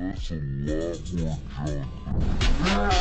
that's a lot more junk.